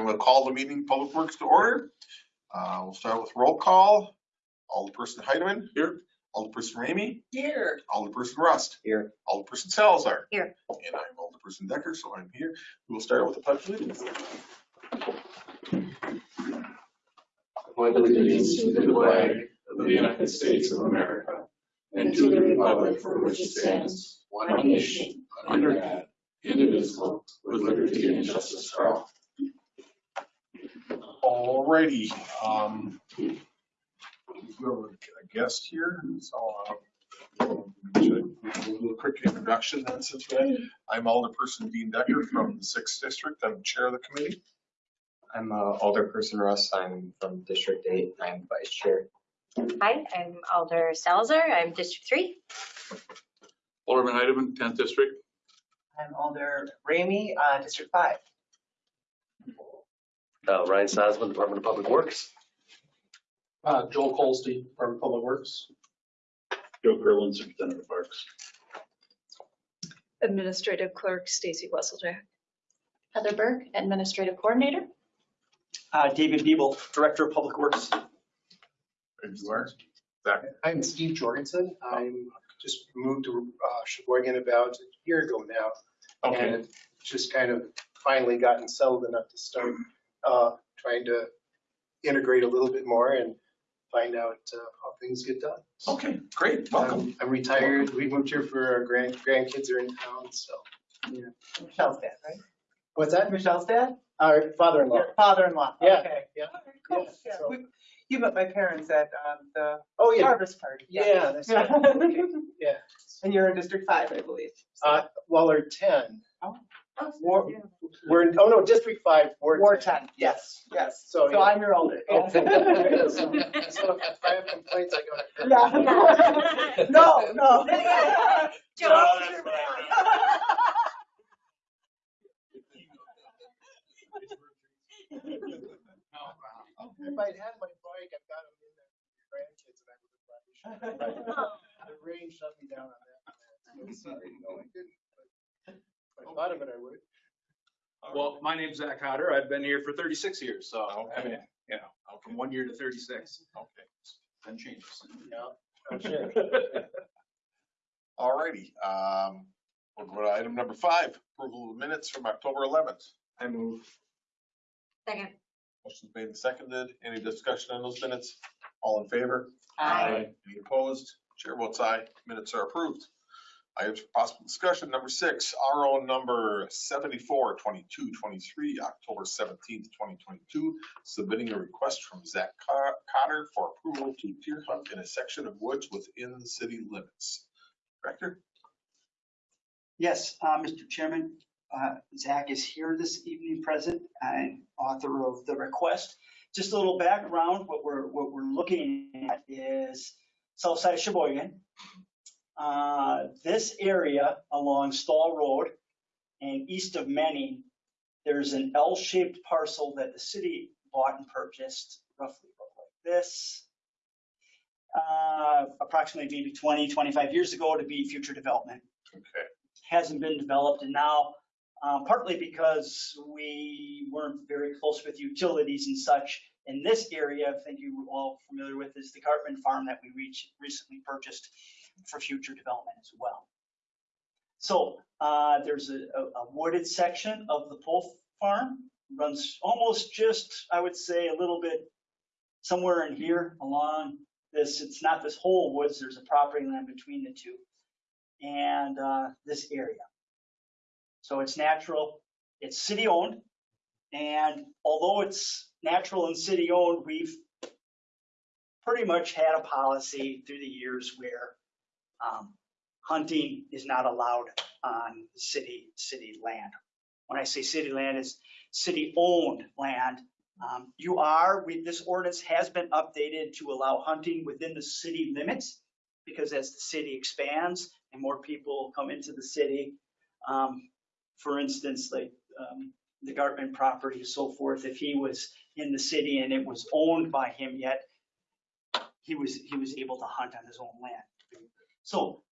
I'm going to call the meeting Public Works to order. Uh, We'll start with roll call. Alderperson Heidemann. Here. Alderperson Ramey. Here. Alderperson Rust. Here. Alderperson Salazar. Here. And I'm Alderperson Decker, so I'm here. We will start with the pledge of allegiance. pledge allegiance to the flag of the United States of America and to the republic for which it stands, one nation, under God, indivisible, with liberty and justice for all. Alrighty, um, we have a guest here, so, should do a little quick introduction then since we, I'm Alderperson Dean Decker from the Sixth District. I'm Chair of the committee. I'm uh, Alderperson Russ. I'm from District Eight. I'm Vice Chair. Hi, I'm Alder Salazar. I'm District Three. Alderman Heideman, tenth district. I'm Alder Ramey, uh, District Five. Uh, Ryan Sosman, Department of Public Works. Uh, Joel Colstein from Public Works. Joe Gerlin, Superintendent of Parks. Administrative Clerk Stacy Wesseljack. Heather Burke, Administrative Coordinator. Uh, David Biebel, Director of Public Works. And you are? I'm Steve Jorgensen. I'm just moved to uh, Sheboygan about a year ago now. Okay, And just kind of finally gotten settled enough to start uh, trying to integrate a little bit more and find out uh, how things get done. okay, great, welcome. I'm I'm retired. We moved here for our grand grandkids are in town, so. Michelle's dad, right? What's that? Michelle's dad? Our father-in-law. Your father-in-law. Yeah. Okay. Yeah. Cool. Yeah, Yeah, so- we- You met my parents at um, the Oh, yeah. harvest party. Yeah, that's right. Yeah. And you're in District Five, I believe. Uh, Well, we're 10. Oh, War- We're, in oh no, District 5, Ward Ward 10. ten, yes, yes. So, So yeah. I'm your older. Oh. So so if I have complaints, I go to. Yeah. No, no. Joe. If I'd had my bike, I've got them in there for your grandkids and I would have probably shot. The rain shut me down on that. So sorry, no, I didn't. But thought of it, I would. Well, my name's Zach Cotter. I've been here for 36 years, so I mean, you know, from one year to 36, Okay, then changes. Yeah, I'm sure. alrighty, um, we'll go to item number five, approval of minutes from October eleventh. I move. Second. Motion's made and seconded. Any discussion on those minutes? All in favor? Aye. Any opposed? Chair votes aye. Minutes are approved. Items for possible discussion. Number six, RO number 74, 22, 23, October seventeenth, twenty twenty-two, submitting a request from Zach Co- Cotter for approval to deer hunt in a section of woods within the city limits. Director? Yes, uh, Mr. Chairman, uh, Zach is here this evening present and author of the request. Just a little background, what we're, what we're looking at is south side of Sheboygan. Uh, This area along Stahl Road and east of Manning, there's an L-shaped parcel that the city bought and purchased roughly like this. uh, Approximately maybe 20, 25 years ago to be future development Okay, hasn't been developed and now uh, partly because we weren't very close with utilities and such. In this area, I think you were all familiar with is the Gartman Farm that we reach, recently purchased for future development as well. So uh, there's a, a wooded section of the pole farm, runs almost just, I would say, a little bit somewhere in here along this, it's not this whole woods, there's a property line between the two and uh, this area. So it's natural, it's city owned. And although it's natural and city owned, we've pretty much had a policy through the years where um, hunting is not allowed on city, city land. When I say city land, it's city owned land. Um, You are, we, this ordinance has been updated to allow hunting within the city limits because as the city expands and more people come into the city, um, for instance, like, um, the Gartman property and so forth, if he was in the city and it was owned by him yet, he was, he was able to hunt on his own land. So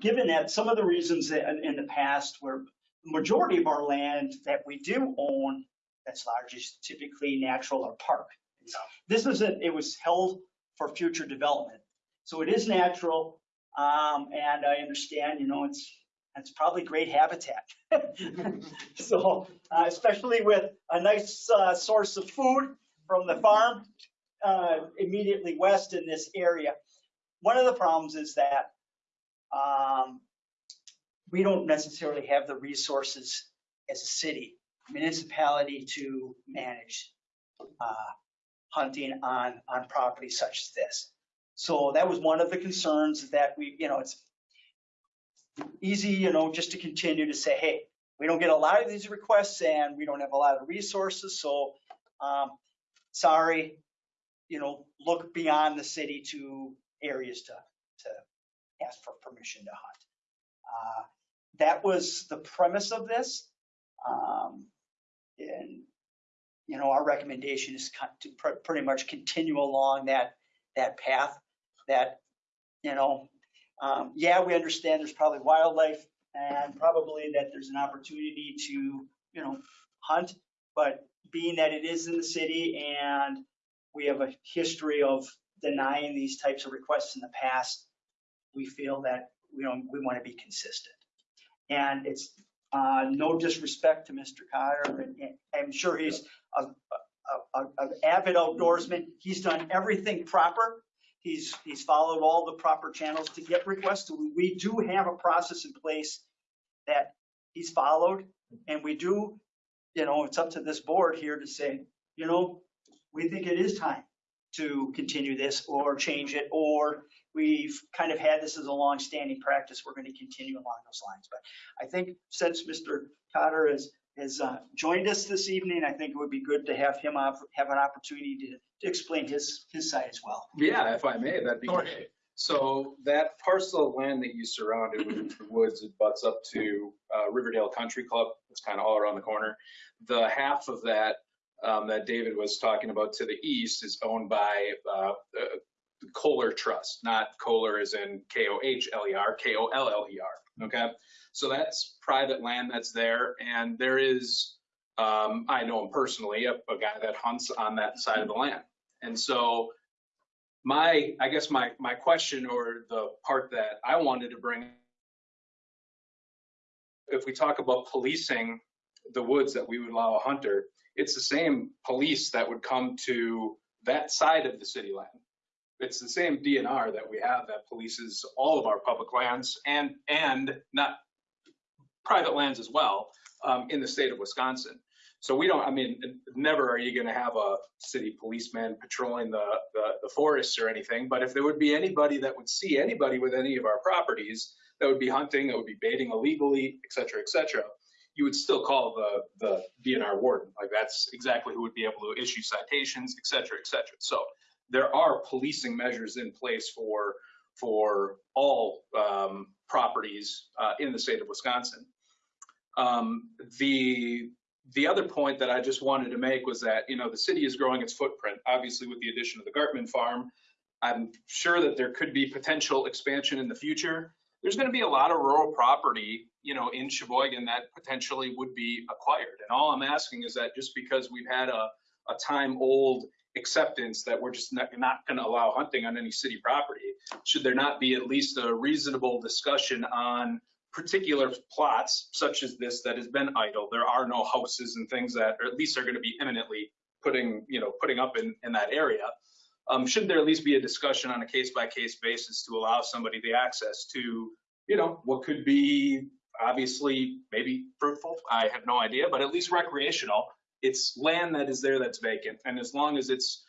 given that, some of the reasons that in, the past where the majority of our land that we do own that's large is typically natural or park. This isn't, it was held for future development. So it is natural, um, and I understand, you know, it's, it's probably great habitat. So, uh, especially with a nice, uh, source of food from the farm, uh, immediately west in this area. One of the problems is that, um, we don't necessarily have the resources as a city, municipality to manage, uh, hunting on, on property such as this. So that was one of the concerns that we, you know, it's easy, you know, just to continue to say, hey, we don't get a lot of these requests and we don't have a lot of resources, so, um, sorry, you know, look beyond the city to areas to, to ask for permission to hunt. Uh, That was the premise of this. Um, and, you know, our recommendation is to pr- pretty much continue along that, that path that, you know, um, yeah, we understand there's probably wildlife and probably that there's an opportunity to, you know, hunt. But being that it is in the city and we have a history of denying these types of requests in the past, we feel that, we don't, we want to be consistent. And it's, uh, no disrespect to Mr. Cotter, and I'm sure he's a, an avid outdoorsman. He's done everything proper. He's, he's followed all the proper channels to get requests. We do have a process in place that he's followed. And we do, you know, it's up to this board here to say, you know, we think it is time to continue this or change it, or we've kind of had this as a long-standing practice. We're going to continue along those lines. But I think since Mr. Cotter has, has uh, joined us this evening, I think it would be good to have him op- have an opportunity to, to explain his, his side as well. Yeah, if I may, that'd be Go great. So that parcel of land that you surrounded with the woods, it butts up to uh, Riverdale Country Club. It's kind of all around the corner. The half of that um, that David was talking about to the east is owned by uh, the Koller Trust, not Kohler as in K-O-H-L-E-R, K-O-L-L-E-R. Okay, so that's private land that's there, and there is, um, I know him personally, a, a guy that hunts on that side of the land, and so my, I guess my, my question or the part that I wanted to bring, if we talk about policing the woods that we would allow a hunter, it's the same police that would come to that side of the city land. It's the same DNR that we have that polices all of our public lands and, and not private lands as well, um, in the state of Wisconsin. So we don't, I mean, never are you gonna have a city policeman patrolling the, the, the forests or anything, but if there would be anybody that would see anybody with any of our properties that would be hunting, that would be baiting illegally, et cetera, et cetera, you would still call the, the DNR warden. Like that's exactly who would be able to issue citations, et cetera, et cetera. So there are policing measures in place for, for all, um, properties, uh, in the state of Wisconsin. Um, the, the other point that I just wanted to make was that, you know, the city is growing its footprint, obviously with the addition of the Gartman farm. I'm sure that there could be potential expansion in the future. There's going to be a lot of rural property, you know, in Sheboygan that potentially would be acquired. And all I'm asking is that just because we've had a, a time old acceptance that we're just not, not going to allow hunting on any city property, should there not be at least a reasonable discussion on particular plots such as this that has been idle. There are no houses and things that, or at least are going to be imminently putting, you know, putting up in, in that area. Um, should there at least be a discussion on a case by case basis to allow somebody the access to, you know, what could be obviously maybe fruitful? I have no idea, but at least recreational. It's land that is there that's vacant. And as long as it's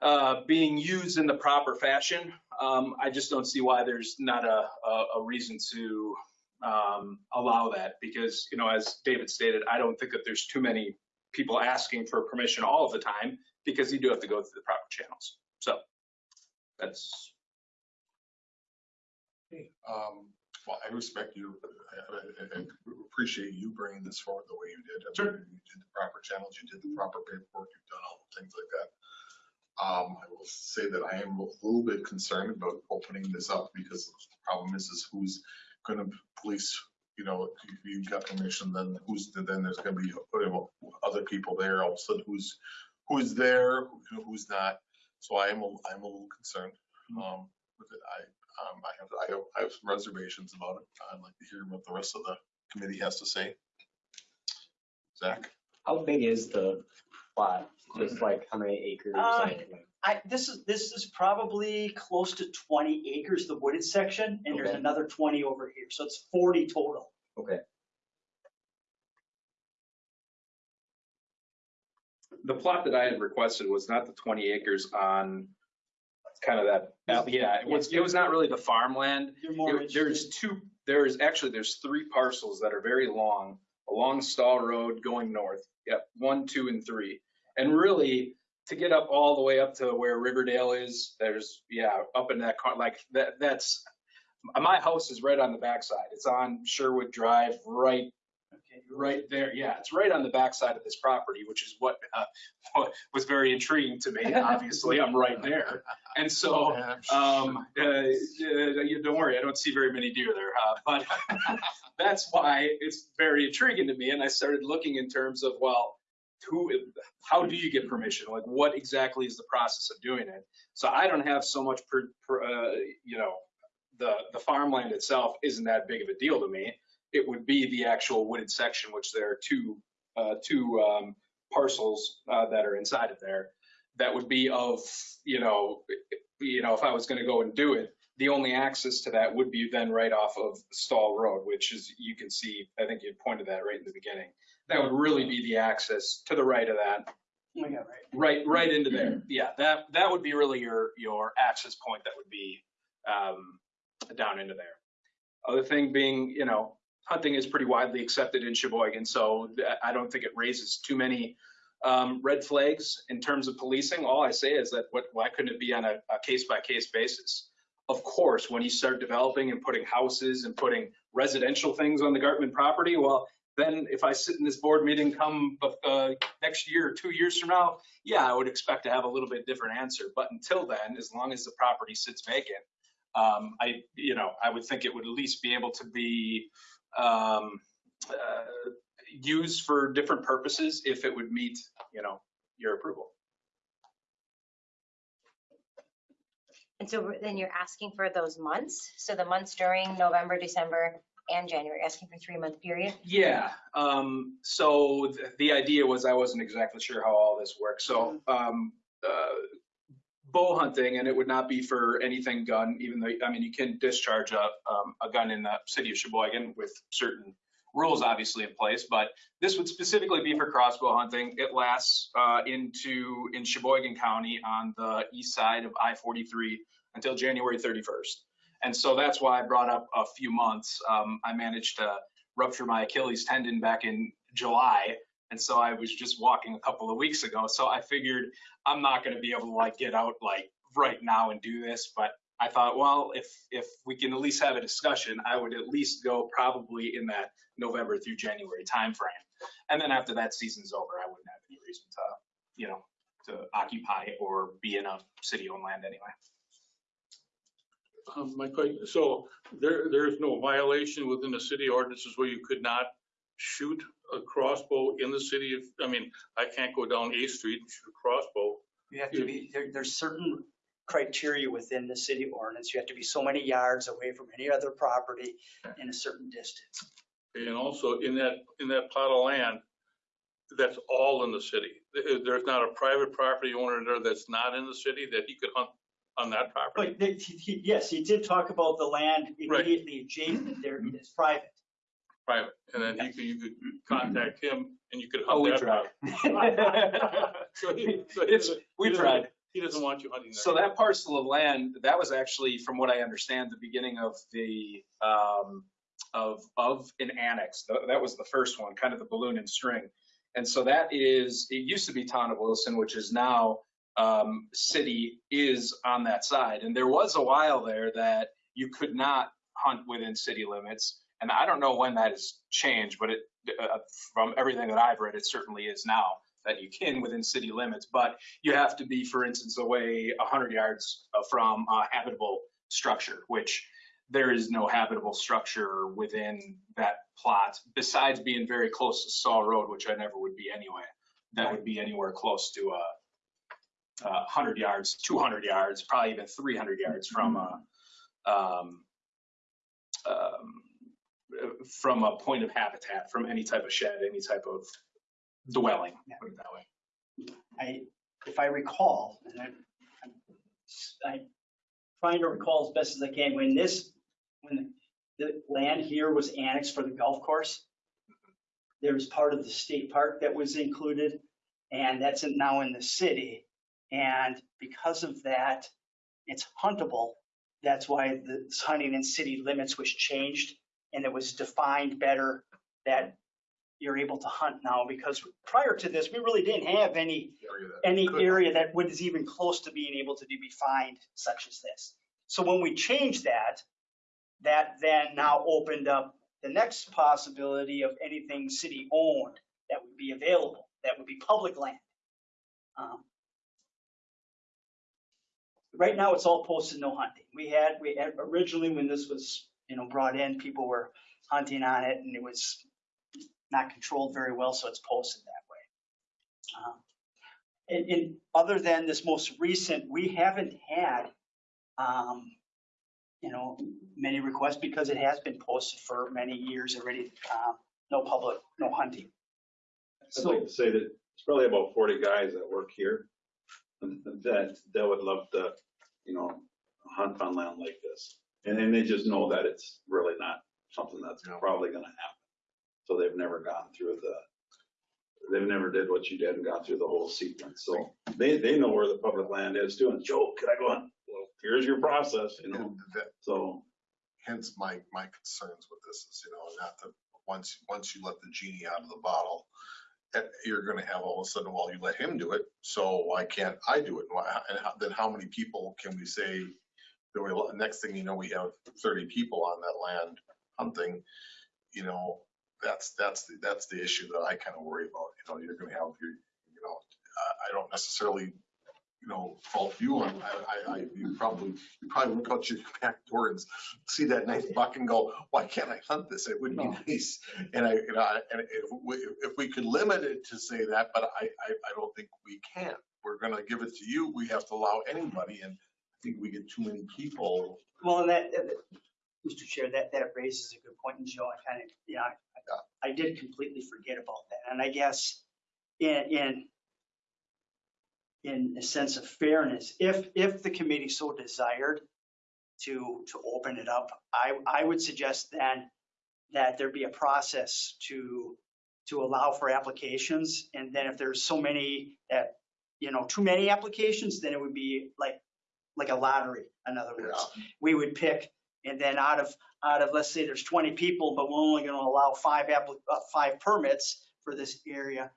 uh, being used in the proper fashion, um, I just don't see why there's not a, a, a reason to um, allow that because, you know, as David stated, I don't think that there's too many people asking for permission all of the time because you do have to go through the proper channels. So that's, Um, well, I respect you, I, I, I appreciate you bringing this forward the way you did. I mean, Sure. You did the proper channels, you did the proper paperwork, you've done all the things like that. Um, I will say that I am a little bit concerned about opening this up because the problem is, is who's gonna police you know, if you got permission, then who's, then there's gonna be other people there, all of a sudden who's, who's there, who- who's not. So I am, a- I'm a little concerned, um, with it. I, um, I have, I have, I have some reservations about it. I'd like to hear what the rest of the committee has to say. Zach? How big is the plot? Just like how many acres? Uh, like, I, this is, this is probably close to 20 acres, the wooded section, and there's Okay. another 20 over here. So it's 40 total. Okay, The plot that I had requested was not the 20 acres on kind of that, yeah, it was, it was not really the farmland. You're more There- interested. There's two, there's actually, there's three parcels that are very long along Stahl Road going north. Yep, one, two, and three. And really, to get up all the way up to where Riverdale is, there's, yeah, up in that, car like, that, that's, my house is right on the backside. It's on Sherwood Drive, right right there. Yeah, it's right on the backside of this property, which is what, uh, what was very intriguing to me. Obviously, I'm right there. And so, um, uh, uh, you don't worry, I don't see very many deer there, uh, but that's why it's very intriguing to me. And I started looking in terms of, well, who, how do you get permission? Like, what exactly is the process of doing it? So I don't have so much, per, per, uh, you know, the the farmland itself isn't that big of a deal to me. It would be the actual wooded section, which there are two uh, two um, parcels uh, that are inside of there. That would be of, you know, you know, if I was going to go and do it, the only access to that would be then right off of Stahl Road, which is, you can see, I think you pointed that right in the beginning. That would really be the access to the right of that, Oh, right. right, right into there. Yeah, that, that would be really your, your access point that would be um, down into there. Other thing being, you know, hunting is pretty widely accepted in Sheboygan, so I don't think it raises too many um, red flags in terms of policing. All I say is that what, why couldn't it be on a, a case-by-case basis? Of course, when you start developing and putting houses and putting residential things on the Gartman property, well, then if I sit in this board meeting come uh, next year or two years from now, yeah, I would expect to have a little bit different answer. But until then, as long as the property sits vacant, um, I, you know, I would think it would at least be able to be um, uh, used for different purposes if it would meet, you know, your approval. And so then you're asking for those months? So the months during November, December, and January, asking for three month period? Yeah. Um, so th- the idea was I wasn't exactly sure how all this works. So um, uh, bow hunting, and it would not be for anything gun, even though I mean you can discharge a um, a gun in the city of Sheboygan with certain rules obviously in place, but this would specifically be for crossbow hunting. It lasts uh, into in Sheboygan County on the east side of I-43 until January 31st. And so that's why I brought up a few months. Um, I managed to rupture my Achilles tendon back in July. And so I was just walking a couple of weeks ago. So I figured I'm not going to be able to like get out like right now and do this. But I thought, well, if if we can at least have a discussion, I would at least go probably in that November through January timeframe. And then after that season's over, I wouldn't have any reason to, you know, to occupy or be in a city-owned land anyway. Um, my question, so there, there's no violation within the city ordinances where you could not shoot a crossbow in the city of, I mean, I can't go down A Street and shoot a crossbow. You have to be, there, there's certain criteria within the city ordinance. You have to be so many yards away from any other property in a certain distance. And also in that, in that plot of land, that's all in the city. There- There's not a private property owner there that's not in the city that he could hunt on that property. But he- he- yes, he did talk about the land immediately adjacent there is private. Private, and then you could, you could contact him and you could hunt Oh, we that. tried. So he, so he It's, doesn't- we he doesn't- tried. He doesn't want you hunting there. So that parcel of land, that was actually, from what I understand, the beginning of the, um, of, of an annex. Th- That was the first one, kind of the balloon and string. And so that is, it used to be town of Wilson, which is now, um, city is on that side. And there was a while there that you could not hunt within city limits. And I don't know when that has changed, but it, uh, from everything that I've read, it certainly is now that you can within city limits. But you have to be, for instance, away 100 yards uh, from a habitable structure, which there is no habitable structure within that plot besides being very close to Stahl Road, which I never would be anyway. That would be anywhere close to a, a hundred yards, two hundred yards, probably even three hundred yards from a, um, um, from a point of habitat, from any type of shed, any type of dwelling, put it that way. I, if I recall, and I, I'm- I'm trying to recall as best as I can, when this, when the land here was annexed for the golf course, there was part of the state park that was included, and that's now in the city. And because of that, it's huntable. That's why the hunting in city limits was changed, and it was defined better that you're able to hunt now, because prior to this, we really didn't have any area that any could- area that was even close to being able to be defined such as this. So when we changed that, that then now opened up the next possibility of anything city owned that would be available, that would be public land. Um, Right now, it's all posted no hunting. We had, we had originally when this was, you know, brought in, people were hunting on it and it was not controlled very well, so it's posted that way. Um, and, and other than this most recent, we haven't had, um, you know, many requests because it has been posted for many years already. Um, no public, no hunting. I'd like to say that it's probably about forty guys that work here that, that would love to, you know, hunt on land like this. And then they just know that it's really not something that's Yeah. probably gonna happen. So they've never gone through the, they've never did what you did and gone through the whole sequence. So they, they know where the public land is too. And Joe, can I go on? Well, here's your process, you know, And that, so. hence my, my concerns with this is, you know, not that, once, once you let the genie out of the bottle, that you're gonna have all of a sudden, well, you let him do it, so why can't I do it? Why- And how- then how many people can we say, we, next thing you know, we have thirty people on that land hunting, you know, that's, that's, the that's the issue that I kind of worry about, you know, you're gonna have, your you know, I, I don't necessarily, you know, fault you on, I, I, I, you probably, you probably look out your back door and see that nice buck and go, why can't I hunt this? It would be nice. And I, you know, I- and if we, if we could limit it to say that, but I, I, I don't think we can. We're gonna give it to you. We have to allow anybody and think we get too many people. Well, and that, uh, Mr. Chair, that, that raises a good point, and Joe, I kind of, you know, I, I did completely forget about that. And I guess in, in, in a sense of fairness, if, if the committee so desired to, to open it up, I, I would suggest then that there be a process to, to allow for applications. And then if there's so many that, you know, too many applications, then it would be like, like a lottery, in other words we would pick, and then out of, out of, let's say there's 20 people, but we're only going to allow five uh, five permits for this area,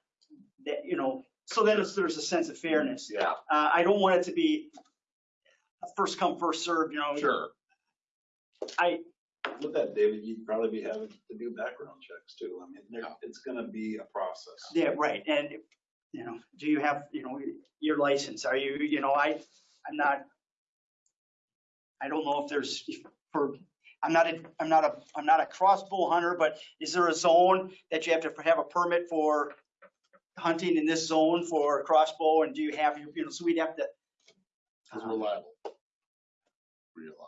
that, you know, so then it's- there's a sense of fairness. Yeah. Uh, I don't want it to be a first come, first served, you know. Sure. I, With that, David, you'd probably be having to do background checks too. I mean, there- it's gonna be a process. yeah, right, and, you know, do you have, you know, your license, are you, you know, I, I'm not, I don't know if there's, for, I'm not a, I'm not a, I'm not a crossbow hunter, but is there a zone that you have to have a permit for hunting in this zone for crossbow, and do you have, your you know, so we'd have to. Cause we're liable. We're liable,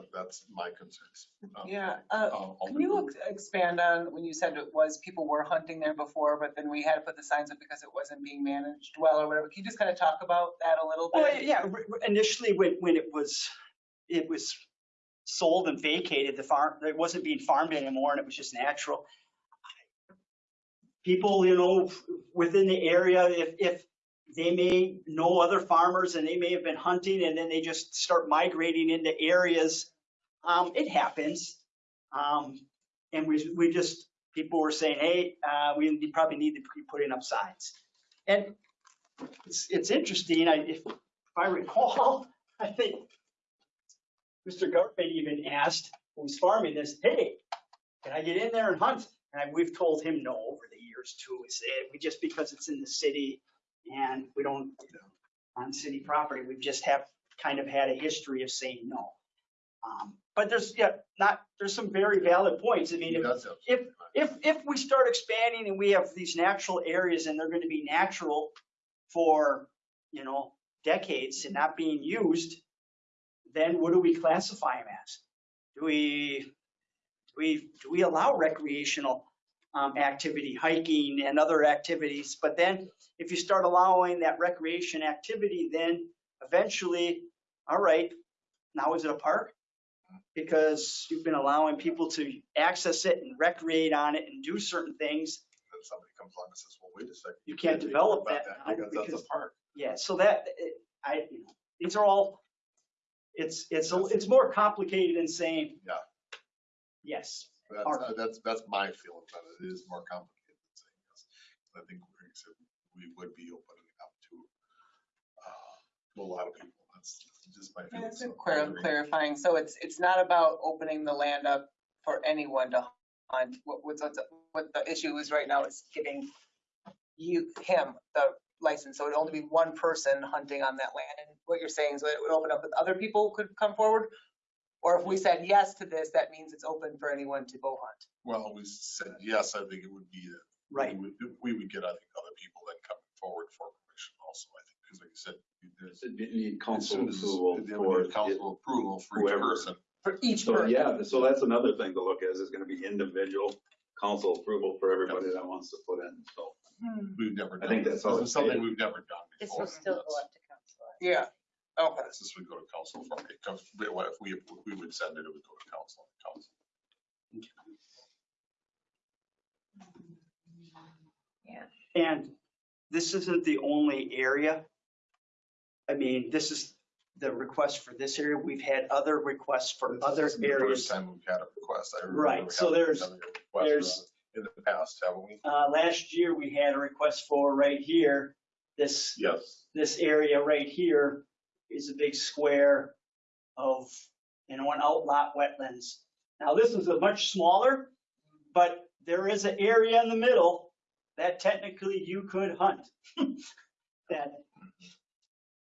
that- that's my concerns. Um, Yeah, uh, I'll- I'll can you do- ex- expand on when you said it was people were hunting there before, but then we had to put the signs up because it wasn't being managed well or whatever? Can you just kind of talk about that a little Well, bit? yeah, r- r- initially when, when it was, it was sold and vacated, the farm, it wasn't being farmed anymore and it was just natural. People, you know, within the area, if, if they may know other farmers and they may have been hunting and then they just start migrating into areas, um, it happens. Um, and we, we just, people were saying, hey, uh, we probably need to be putting up signs. And it's, it's interesting, I, if, if I recall, I think Mr. Gartman even asked, who's farming this, hey, can I get in there and hunt? And I- we've told him no over the years too. We say, we just because it's in the city and we don't, on city property, we just have kind of had a history of saying no. Um, But there's, yeah, not, there's some very valid points. I mean, if, if, if, if we start expanding and we have these natural areas and they're gonna be natural for, you know, decades and not being used, then what do we classify them as? Do we, do we, do we allow recreational um, activity, hiking and other activities? But then if you start allowing that recreation activity, then eventually, all right, now is it a park? Because you've been allowing people to access it and recreate on it and do certain things. Then somebody comes along and says, well, wait a second. You can't develop that now Because that's a park. Yeah, so that, it- I, you know, these are all, it's, it's, a- it's more complicated than saying. Yeah. Yes, That's, uh, that's, that's my feeling, but it is more complicated than saying yes. I think we're, we would be opening it up to, uh, to a lot of people. That's just my feeling. That's So, clar- clarifying. So it's, it's not about opening the land up for anyone to hunt. What, what's, what the issue is right now is giving you, him, the license. So it'd only be one person hunting on that land. And what you're saying is that it would open up that other people could come forward? Or if we said yes to this, that means it's open for anyone to go hunt. Well, we said yes, I think it would be that. right. We would, we would get, I think, other people then coming forward for permission also, I think, because like you said, there's. You need as council soon as- approval they for would need Council approval for each whoever. person. For each So, person. yeah, so that's another thing to look at, is it's gonna be individual council approval for everybody that wants to put in, so. Hmm. We've never I done. think that's how This is it's Something stated. we've never done This before. will still go That's- up to council. Yeah, okay. This would go to council for, it comes, if we, we would send it, it would go to council, council. And this isn't the only area. I mean, this is the request for this area. We've had other requests for other This is the First areas. time we've had a request. I remember Right, we so had there's- another request there's- In the past, haven't we? Uh, last year, we had a request for right here, this, Yes. this area right here is a big square of, you know, an outlot wetlands. Now, this is a much smaller, but there is an area in the middle that technically you could hunt. That,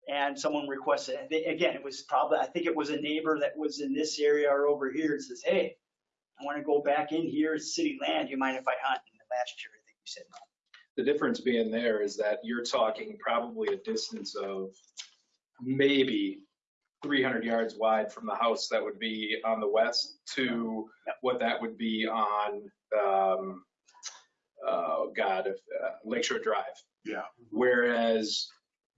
and someone requested. They- again, it was probably, I think it was a neighbor that was in this area or over here, and says, hey, I want to go back in here, it's city land, you mind if I hunt? And last year, I think we said no. The difference being there is that you're talking probably a distance of maybe 300 yards wide from the house that would be on the west to Yep. what that would be on, um, oh God, if, uh, Lakeshore Drive. Yeah. Whereas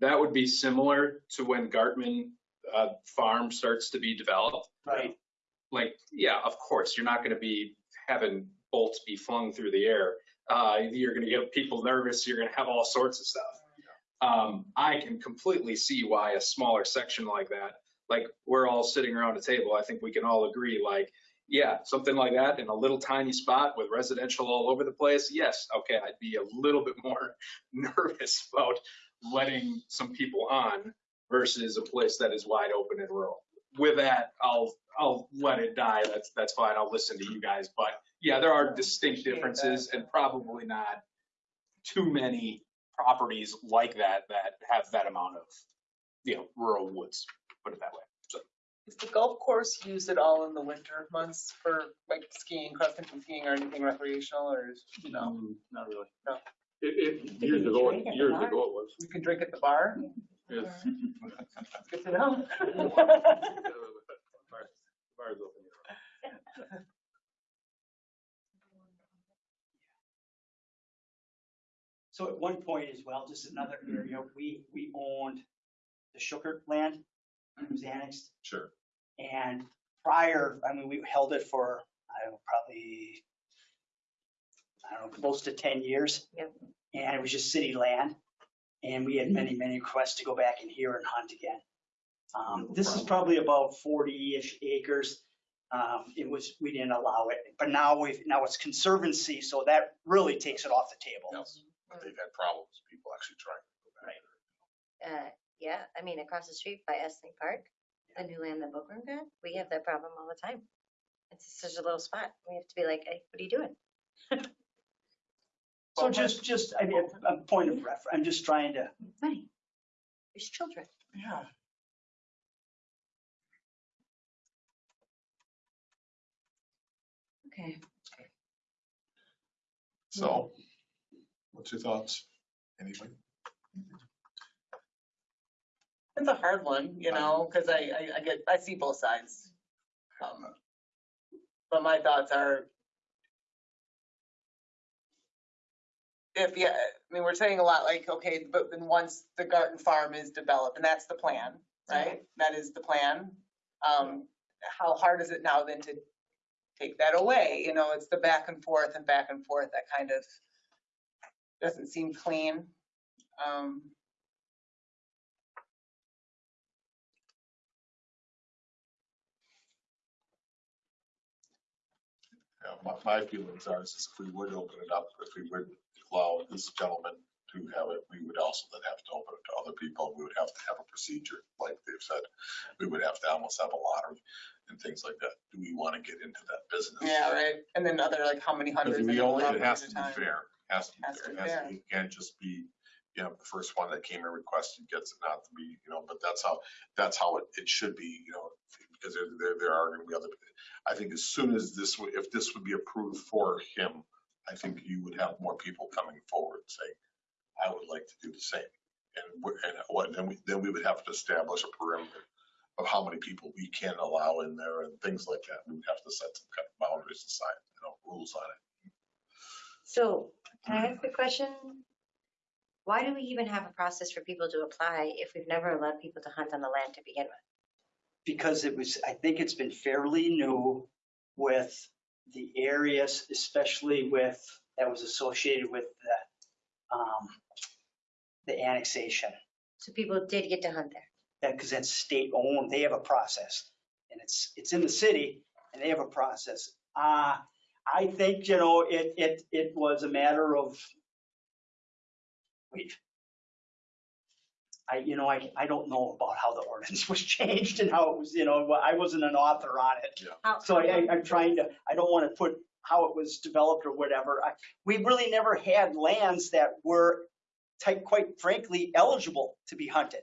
that would be similar to when Gartman uh, Farm starts to be developed. Right. Like, yeah, of course, you're not going to be having bolts be flung through the air. Uh, you're going to get people nervous. You're going to have all sorts of stuff. Um, I can completely see why a smaller section like that, like we're all sitting around a table, I think we can all agree, like, yeah, something like that in a little tiny spot with residential all over the place. Yes, okay, I'd be a little bit more nervous about letting some people on versus a place that is wide open and rural. With that, I'll, I'll let it die. That's, that's fine. I'll listen to you guys. But yeah, there are distinct differences and probably not too many properties like that that have that amount of, you know, rural woods, put it that way. So Is the golf course used at all in the winter months for like skiing, cross-country skiing or anything recreational or is, you know, Mm, Not really. No. It, it, years ago, drink years ago it was. you can drink at the bar? Yes. Good to know. Bars bars open So at one point as well, just another area, we, we owned the Schuckert land. It was annexed. Sure. And prior, I mean, we held it for, I don't know, probably, I don't know, close to 10 years. Yep. And it was just city land. And we had many, many requests to go back in here and hunt again. Um, This is probably about 40-ish acres. Um, It was, we didn't allow it, but now we've, now it's conservancy, so that really takes it off the table. Yes but they've had problems, people actually trying to go back. Uh, yeah, I mean, across the street by Estling Park, the new land that Bookworm got, we have that problem all the time. It's such a little spot. We have to be like, hey, what are you doing? So just, just, I mean, a- a point of reference, I'm just trying to, Funny. There's children. yeah. Okay. So what's your thoughts? Anybody? It's a hard one, you know, because I, I, I get, I see both sides. Um, But my thoughts are. If, yeah, I mean, we're saying a lot like, okay, but then once the Gartman Farm is developed, and that's the plan, right? That is the plan. Um, how hard is it now then to take that away? You know, it's the back and forth and back and forth that kind of doesn't seem clean. Um, Yeah, my, my feelings are, is if we would open it up, if we would allow this gentleman to have it, we would also then have to open it to other people. We would have to have a procedure, like they've said. We would have to almost have a lottery and things like that. Do we want to get into that business? Yeah, right. And then other, like, how many Because hundreds? we only, it has to be fair, has to be Has to fair. be has to fair. be- It can't just be, you know, the first one that came and requested gets it not to be, you know, but that's how, that's how it, it should be, you know, because there, there, there are gonna be other, I think as soon as this, would- if this would be approved for him, I think you would have more people coming forward saying, I would like to do the same. And what, and what, then we, then we would have to establish a perimeter of how many people we can allow in there and things like that. We would have to set some kind of boundaries aside, you know, rules on it. So can I ask a question? Why do we even have a process for people to apply if we've never allowed people to hunt on the land to begin with? because it was, I think it's been fairly new with the areas, especially with, that was associated with the, um, the annexation. So people did get to hunt there. That, because that's state owned, they have a process. And it's, it's in the city and they have a process. Uh, I think, you know, it, it, it was a matter of, wait. I, you know, I, I don't know about how the ordinance was changed and how it was, you know, I wasn't an author on it. How- So I, I- I'm trying to, I don't want to put how it was developed or whatever. I- We really never had lands that were, type, quite frankly, eligible to be hunted.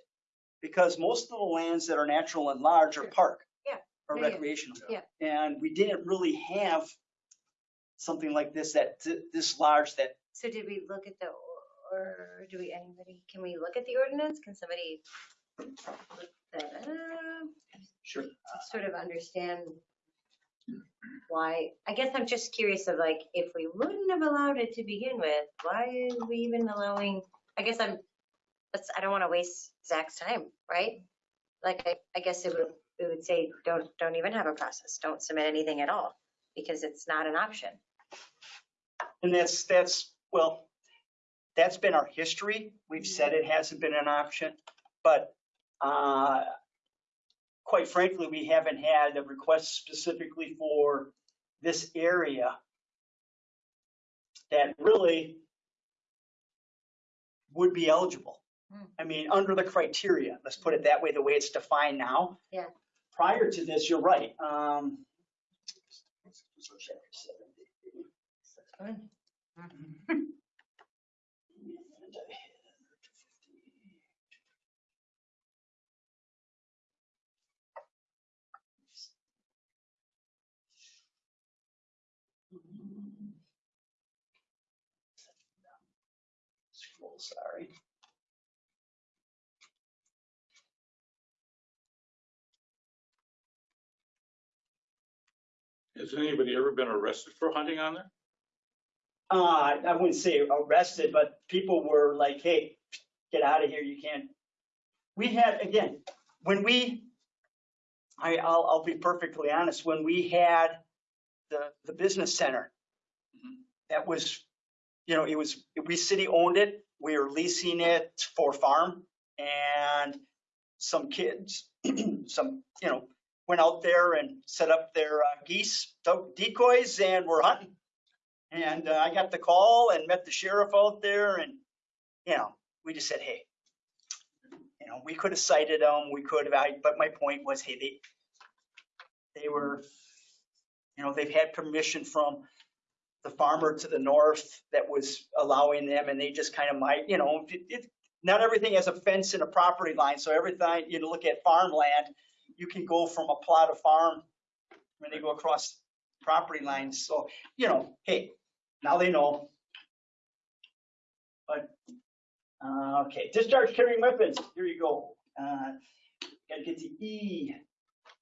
Because most of the lands that are natural and large are park. Yeah. Or Yeah, yeah. recreational. Yeah. And we didn't really have something like this that, this large that, So did we look at the, or do we, anybody, can we look at the ordinance? Can somebody look that up? Sure. Sort of understand why, I guess I'm just curious of like, if we wouldn't have allowed it to begin with, why are we even allowing, I guess I'm, that's, I don't want to waste Zach's time, right? Like, I, I guess it would, it would say, don't, don't even have a process, don't submit anything at all, because it's not an option. And that's, that's, well, that's been our history. We've said it hasn't been an option, but, uh, quite frankly, we haven't had a request specifically for this area that really would be eligible. Hmm. I mean, under the criteria, let's put it that way, the way it's defined now. Yeah. Prior to this, you're right. Um, Scroll, sorry. Has anybody ever been arrested for hunting on there? Uh, I wouldn't say arrested, but people were like, hey, get out of here, you can't. We had, again, when we, I, I'll, I'll be perfectly honest, when we had the, the business center, that was, you know, it was, we city owned it, we were leasing it for farm, and some kids, some, you know, went out there and set up their uh, geese decoys and were hunting. And uh, I got the call and met the sheriff out there and, you know, we just said, hey, you know, we could have cited them, we could have, I- but my point was, hey, they, they were, you know, they've had permission from the farmer to the north that was allowing them and they just kind of might, you know, it, it, not everything has a fence and a property line. So everything, you know, look at farmland, you can go from a plot of farm when they go across property lines. So, you know, hey, now they know. But, uh, okay, discharge carrying weapons, here you go. Uh, Gotta get to E,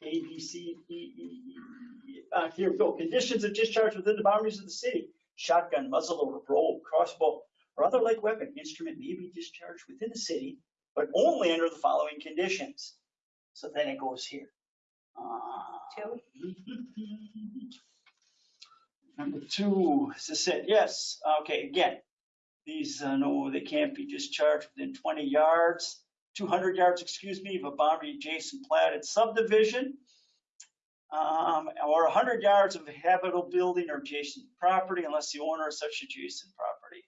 A, B, C, E, E. Uh, here we go, conditions of discharge within the boundaries of the city. Shotgun, muzzleloader, roll, crossbow, or other like weapon instrument may be discharged within the city, but only under the following conditions. So then it goes here. Uh, Two? Number two, is this it? Yes, okay, again, these, uh, no, they can't be discharged within 20 yards, 200 yards, excuse me, of a boundary adjacent platted subdivision. Um, or 100 yards of a habitable building or adjacent property unless the owner of such adjacent property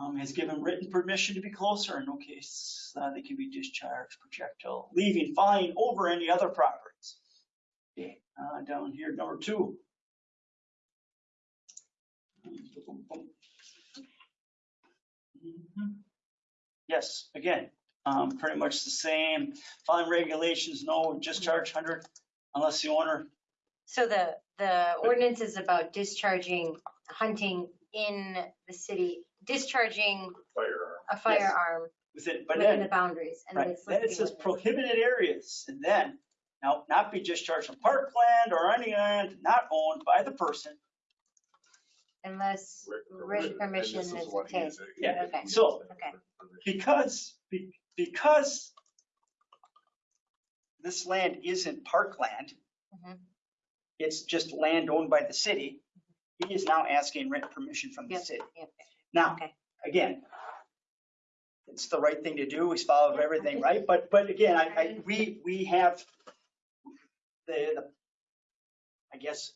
um, has given written permission to be closer. In no case, uh, they can be discharged projectile, leaving flying over any other properties. Okay, uh, down here, number two. Mhm. Yes, again, um, pretty much the same. Following regulations, no discharge hundred unless the owner, So the, the ordinance is about discharging, hunting in the city, discharging Firearm. a firearm within, but within then, the boundaries. and right, it's then it listing says what prohibited areas. And then, now, not be discharged from parkland or any land not owned by the person. Unless written permission is this what he obtained. Yeah, Okay. so- Okay. Because, be- because this land isn't parkland, Mhm. it's just land owned by the city, he is now asking written permission from the Yep, city. yep. Now, Okay. again, it's the right thing to do, we followed everything, right? But, but again, I, I, we, we have the, the, I guess,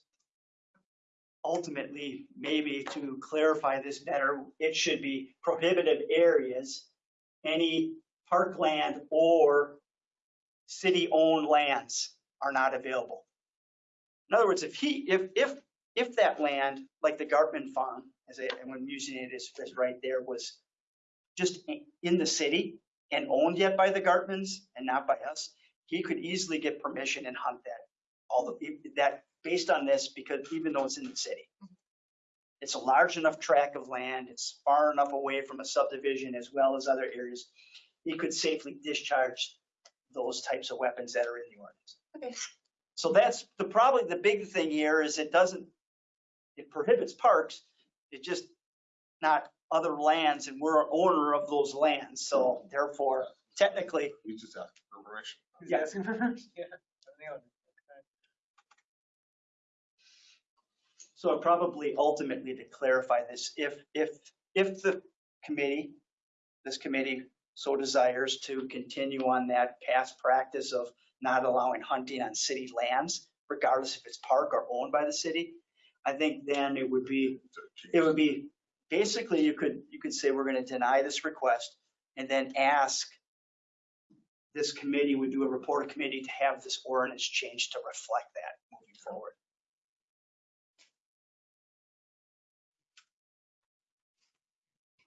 ultimately, maybe to clarify this better, it should be prohibited areas, any parkland or city-owned lands are not available. In other words, if he, if, if, if that land, like the Gartman Farm, as I, I'm using it as, as right there, was just in the city and owned yet by the Gartmans and not by us, he could easily get permission and hunt that. All the, that, based on this, because even though it's in the city. It's a large enough tract of land, it's far enough away from a subdivision as well as other areas. He could safely discharge those types of weapons that are in the ordinance. Okay. So that's the, probably the big thing here is it doesn't, it prohibits parks, it just not other lands and we're an owner of those lands. So therefore, technically, We just asked for permission. He's Yeah. asking for permission, yeah. So probably ultimately to clarify this, if, if, if the committee, this committee so desires to continue on that past practice of not allowing hunting on city lands, regardless if it's park or owned by the city, I think then it would be, it would be, basically you could, you could say, we're going to deny this request and then ask this committee would do a report committee to have this ordinance changed to reflect that moving forward.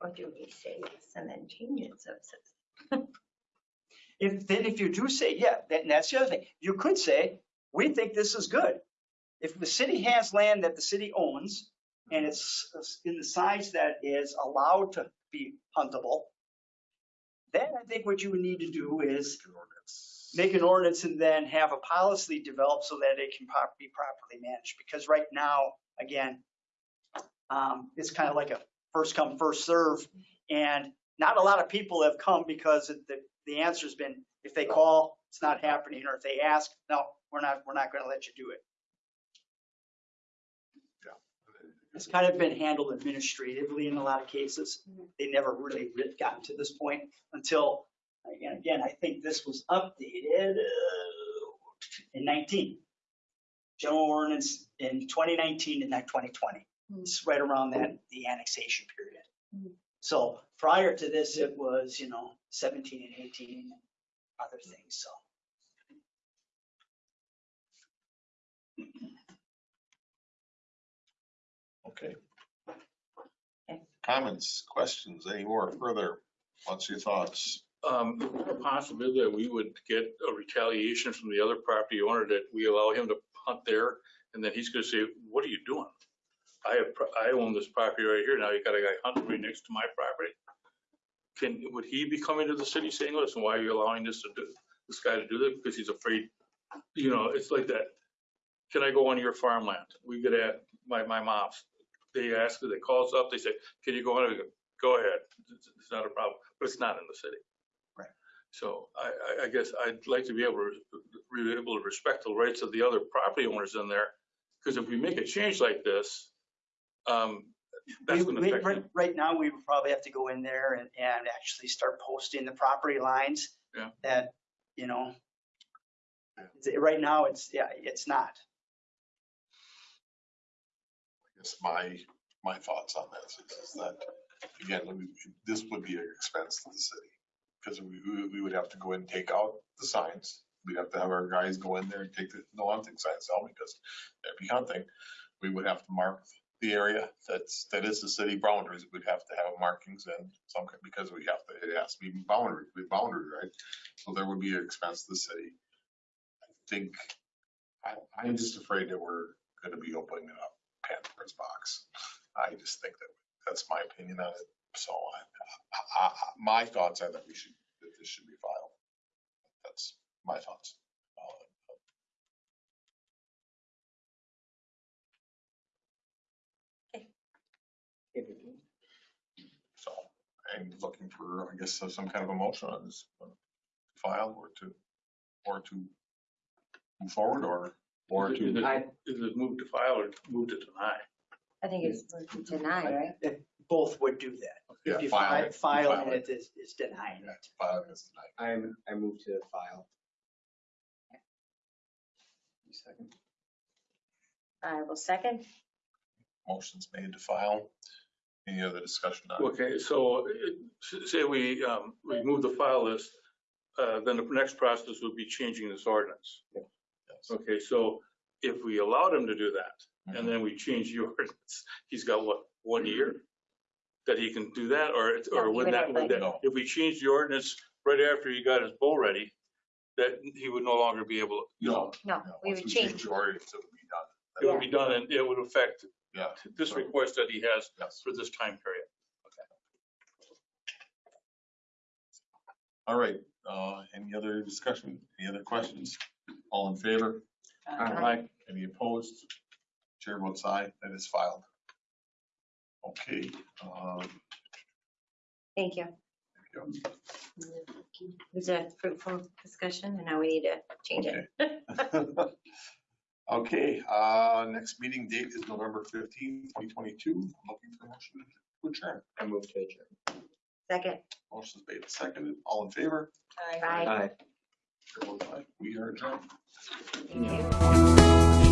Or do we say yes and then change it so it says? If, then if you do say, yeah, that- and that's the other thing, you could say, we think this is good. If the city has land that the city owns and it's in the size that is allowed to be huntable, then I think what you would need to do is make an ordinance and then have a policy developed so that it can be properly managed. Because right now, again, um, it's kind of like a first come, first serve. And not a lot of people have come because the, the answer's been, if they call, it's not happening. Or if they ask, no, we're not, we're not going to let you do it. It's kind of been handled administratively in a lot of cases. They never really re- gotten to this point until, again, again, I think this was updated uh, in 19. General ordinance in 2019 and not 2020. It's right around that, the annexation period. So prior to this, it was, you know, 17 and 18 and other things, so. Okay. Okay. Comments, questions, any more further? What's your thoughts? Um, is a possibility that we would get a retaliation from the other property owner that we allow him to hunt there And then he's gonna say, what are you doing? I have, pro- I own this property right here. Now you got a guy hunting right next to my property. Can, would he be coming to the city saying, listen, why are you allowing this to do, this guy to do that? Because he's afraid, you know, it's like that. Can I go on your farmland? We get at, my, my mom's, they ask, they call us up, they say, can you go on? We go, Go ahead. It's it's not a problem, but it's not in the city. Right. So I, I, I guess I'd like to be able to, be able to respect the rights of the other property owners in there. Because if we make a change like this, um, that's We- we- Right, right now, we would probably have to go in there and, and actually start posting the property lines. Yeah. That, you know, it's- right now, it's, yeah, it's not. I guess my, my thoughts on this is is that, again, we- this would be an expense to the city. Because we, we- we would have to go in and take out the signs. We'd have to have our guys go in there and take the, no hunting signs out because there'd be hunting. We would have to mark the area that's, that is the city boundaries. We'd have to have markings and some, because we have to, it has to be boundary, be boundary, right? So there would be an expense to the city. I think, I, I'm just afraid that we're gonna be opening up Pandora's box. I just think that, that's my opinion on it. So I, I, I- my thoughts are that we should, that this should be filed. That's my thoughts. I'm looking for, I guess, some kind of a motion on this uh, file or to, or to move forward or, or Is to. it- is it move to file or move to deny? I think it's deny, right? Both would do that. Yeah, If you file fi- it. File File it is, is denying Yeah, it. file it as. I'm, I move to file. Second. I will second. Motion's made to file. Any other discussion on it? Okay, so uh, say we, um, we move the file list, uh, then the next process would be changing this ordinance. Yes. Okay, so if we allowed him to do that, and then we change the ordinance, he's got what, one year? That he can do that, or, it's- No, or he would would that, have would that, No. if we change the ordinance right after he got his bow ready, that he would no longer be able, No. No, we once would change. change the ordinance, it would be done. it would be done and it would affect Yeah. this request that he has Yes. for this time period. Okay. All right, uh, any other discussion, any other questions? All in favor? Aye. Any opposed? Chair votes aye, that is filed. Okay, um, Thank you. there It was a fruitful discussion and now we need to change it. go. Okay, uh, next meeting date is November fifteenth, twenty twenty-two. I'm Looking for motion to adjourn. I move to adjourn. Second. Motion's made and seconded. All in favor? Bye. Aye. Chair votes aye. We are adjourned. Thank you.